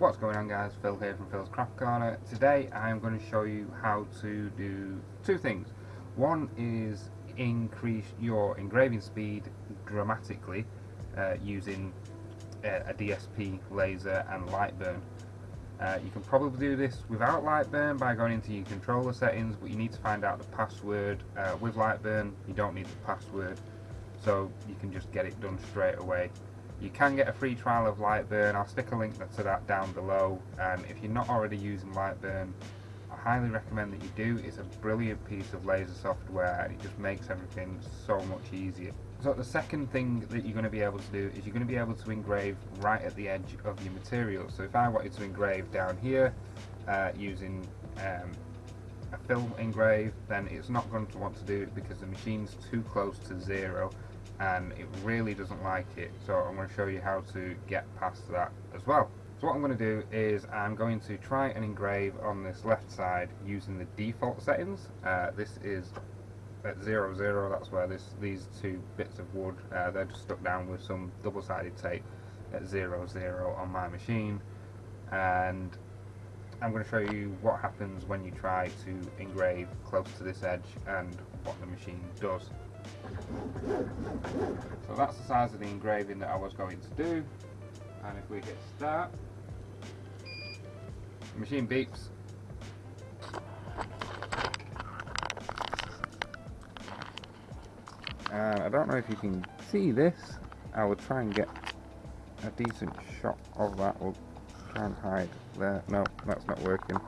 What's going on guys, Phil here from Phil's Craft Corner. Today I'm going to show you how to do two things. One is increase your engraving speed dramatically uh, using a, a, DSP laser and Lightburn. Uh, you can probably do this without Lightburn by going into your controller settings but you need to find out the password. Uh, with Lightburn you don't need the password so you can just get it done straight away. You can get a free trial of Lightburn, I'll stick a link to that down below and if you're not already using Lightburn I highly recommend that you do, it's a brilliant piece of laser software and it just makes everything so much easier. So the second thing that you're going to be able to do is you're going to be able to engrave right at the edge of your material. So if I wanted to engrave down here uh, using um, a film engrave then it's not going to want to do it because the machine's too close to zero and it really doesn't like it so I'm going to show you how to get past that as well. So what I'm going to do is I'm going to try and engrave on this left side using the default settings. Uh, this is at 0, 0, that's where this, these two bits of wood, uh, they're just stuck down with some double-sided tape at 0, 0 on my machine and I'm going to show you what happens when you try to engrave close to this edge and what the machine does. So that's the size of the engraving that I was going to do. And if we hit start the machine beeps. And I don't know if you can see this. I will try and get a decent shot of that. We'll try and hide there. No that's not working.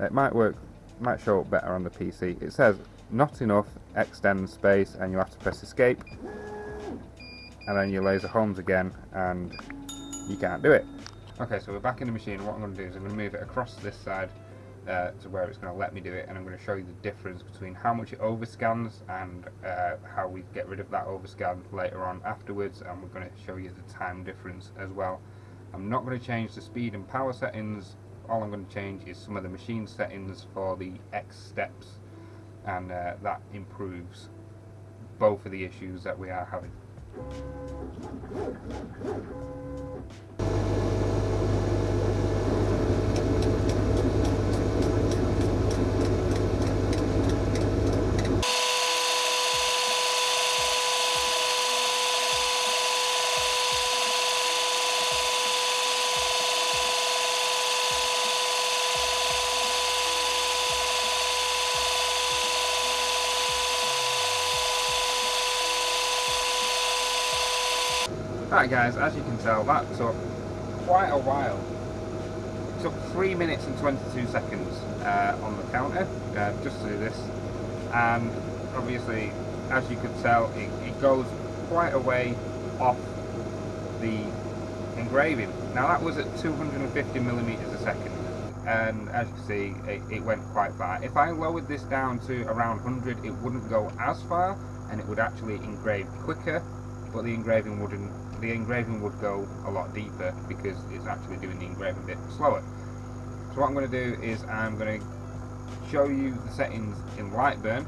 It might work might show up better on the PC it says not enough extend space and you have to press escape. And then your laser homes again and you can't do it. Okay so we're back in the machine. What I'm going to do is I'm going to move it across this side uh, to where it's going to let me do it and I'm going to show you the difference between how much it overscans and uh, how we get rid of that overscan later on afterwards and we're going to show you the time difference as well. I'm not going to change the speed and power settings. All I'm going to change is some of the machine settings for the X steps and uh, that improves both of the issues that we are having. Right guys, as you can tell that took quite a while. It took 3 minutes and 22 seconds uh, on the counter uh, just to do this and obviously as you could tell it, it goes quite a way off the engraving. Now that was at 250 millimeters a second and as you can see it, it, went quite far. If I lowered this down to around 100 it wouldn't go as far and it would actually engrave quicker but the engraving wouldn't the engraving would go a lot deeper because it's actually doing the engraving a bit slower. So what I'm going to do is I'm going to show you the settings in Lightburn,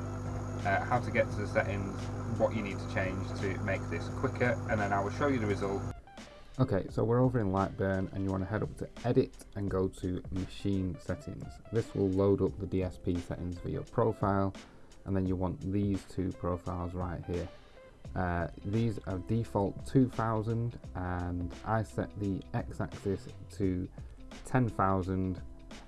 uh, how to get to the settings, what you need to change to make this quicker, and then I will show you the result. Okay, so we're over in Lightburn and you want to head up to edit and go to machine settings. This will load up the DSP settings for your profile and then you want these two profiles right here. Uh, these are default 2000 and I set the x-axis to 10,000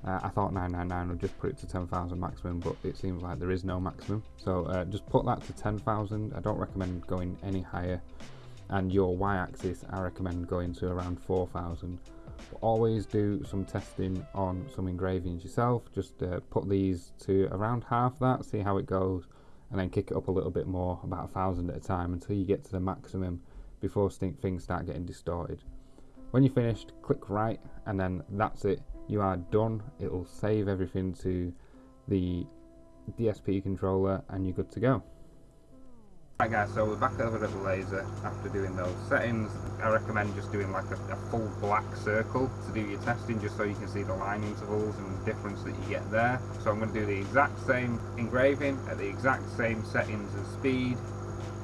uh, I thought 999 would just put it to 10,000 maximum but it seems like there is no maximum. So uh, just put that to 10,000 I don't recommend going any higher. And your y-axis I recommend going to around 4,000 always do some testing on some engravings yourself. Just uh, put these to around half that see how it goes and then kick it up a little bit more, about a thousand at a time until you get to the maximum before things start getting distorted. When you're finished, click write and then that's it. You are done. It'll save everything to the DSP controller and you're good to go. Right guys, so we're back over at the laser after doing those settings. I recommend just doing like a, a, full black circle to do your testing just so you can see the line intervals and the difference that you get there. So I'm going to do the exact same engraving at the exact same settings and speed.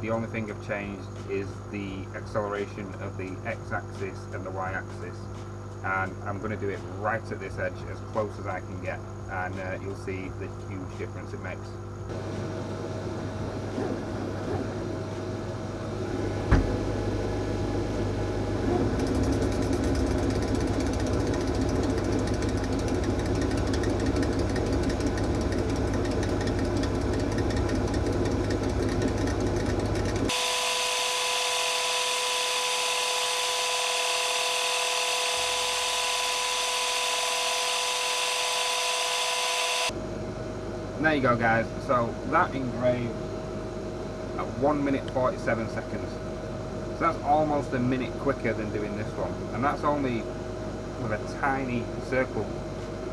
The only thing I've changed is the acceleration of the x-axis and the y-axis. and I'm going to do it right at this edge as close as I can get and uh, you'll see the huge difference it makes. You go guys, so that engraved at 1 minute 47 seconds. So that's almost a minute quicker than doing this one. And that's only with a tiny circle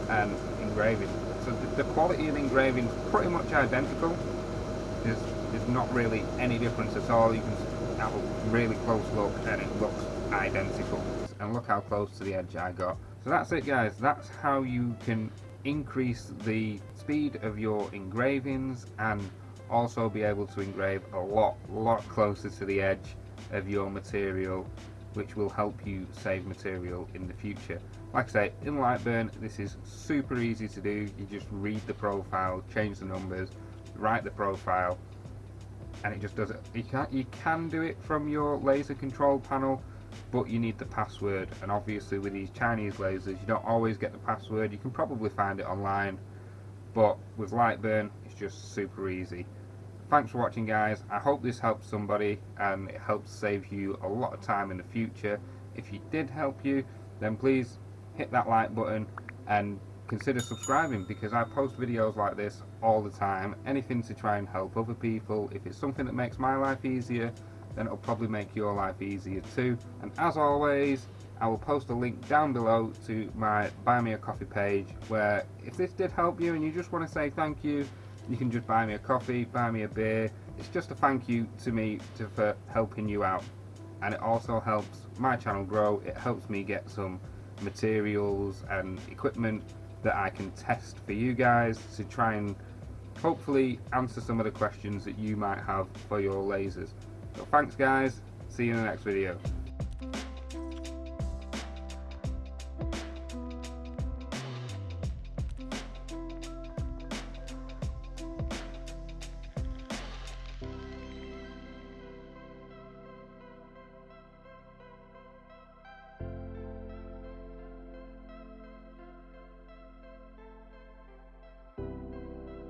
um, engraving. So the, the quality of engraving is pretty much identical. There's, there's not really any difference at all. You can have a really close look and it looks identical. And look how close to the edge I got. So that's it guys, that's how you can increase the speed of your engravings and also be able to engrave a lot lot closer to the edge of your material which will help you save material in the future. Like I say in Lightburn this is super easy to do. You just read the profile change the numbers write the profile and it just does it. You can you can do it from your laser control panel but you need the password. And obviously with these Chinese lasers you don't always get the password. You can probably find it online but with Lightburn it's just super easy. Thanks for watching guys. I hope this helps somebody and it helps save you a lot of time in the future. If it did help you then please hit that like button and consider subscribing because I post videos like this all the time. Anything to try and help other people. If it's something that makes my life easier then it'll probably make your life easier too. And as always, I will post a link down below to my Buy Me a Coffee page where if this did help you and you just want to say thank you, you can just buy me a coffee, buy me a beer. It's just a thank you to me to, for helping you out. And it also helps my channel grow. It helps me get some materials and equipment that I can test for you guys to try and hopefully answer some of the questions that you might have for your lasers. Thanks guys, see you in the next video.